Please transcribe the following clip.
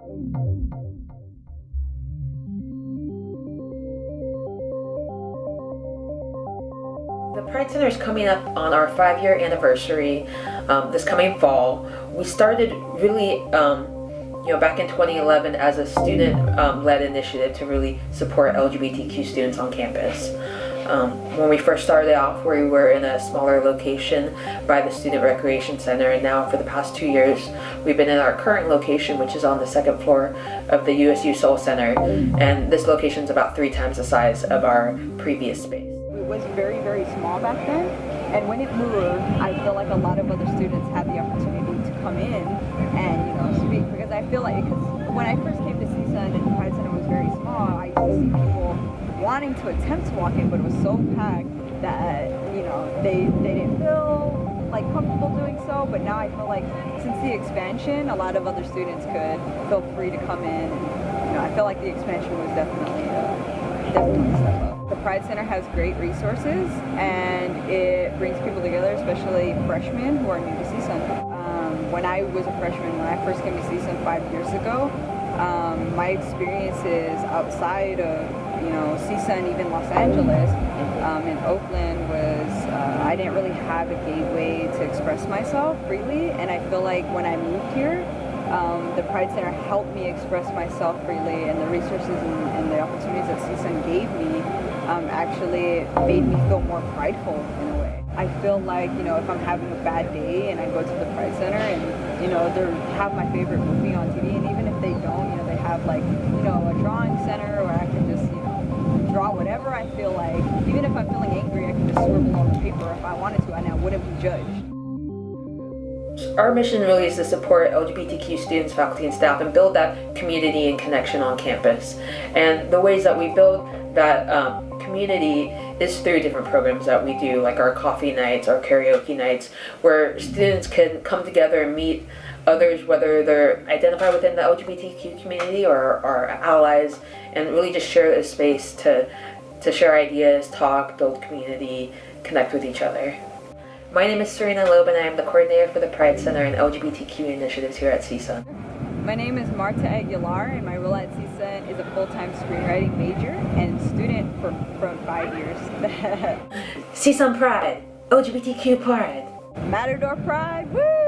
The Pride Center is coming up on our five-year anniversary um, this coming fall. We started really, um, you know, back in 2011 as a student-led um, initiative to really support LGBTQ students on campus. Um, when we first started off, we were in a smaller location by the Student Recreation Center, and now for the past two years, we've been in our current location, which is on the second floor of the USU Sol Center, and this location is about three times the size of our previous space It was very, very small back then. And when it moved, I feel like a lot of other students had the opportunity to come in and, you know, speak. Because I feel like, because when I first came to CSUN and the Pride Center was very small, I used to see people wanting to attempt to walk in, but it was so packed that, you know, they, they didn't feel like comfortable doing so. But now I feel like since the expansion, a lot of other students could feel free to come in. You know, I feel like the expansion was definitely, uh, definitely a step up. The Pride Center has great resources and it brings people together, especially freshmen who are new to CSUN. Um, when I was a freshman, when I first came to CSUN five years ago, um, my experiences outside of you know CSUN, even Los Angeles, um, in Oakland was uh, I didn't really have a gateway to express myself freely, and I feel like when I moved here, um, the Pride Center helped me express myself freely, and the resources and, and the opportunities that CSUN gave me um, actually made me feel more prideful in a way. I feel like, you know, if I'm having a bad day and I go to the Pride Center and, you know, they have my favorite movie on TV and even if they don't, you know, they have like, you know, a drawing center where I can just, you know, draw whatever I feel like. Even if I'm feeling angry, I can just scribble on the paper if I wanted to and I wouldn't be judged. Our mission really is to support LGBTQ students, faculty, and staff and build that community and connection on campus. And the ways that we build that um, community is through different programs that we do, like our coffee nights, our karaoke nights, where students can come together and meet others, whether they're identified within the LGBTQ community or are allies, and really just share a space to, to share ideas, talk, build community, connect with each other. My name is Serena Loeb and I am the coordinator for the Pride Center and LGBTQ initiatives here at CSUN. My name is Marta Aguilar and my role at CSUN is a full-time screenwriting major and student for, for five years. CSUN Pride, LGBTQ Pride. Matador Pride, woo!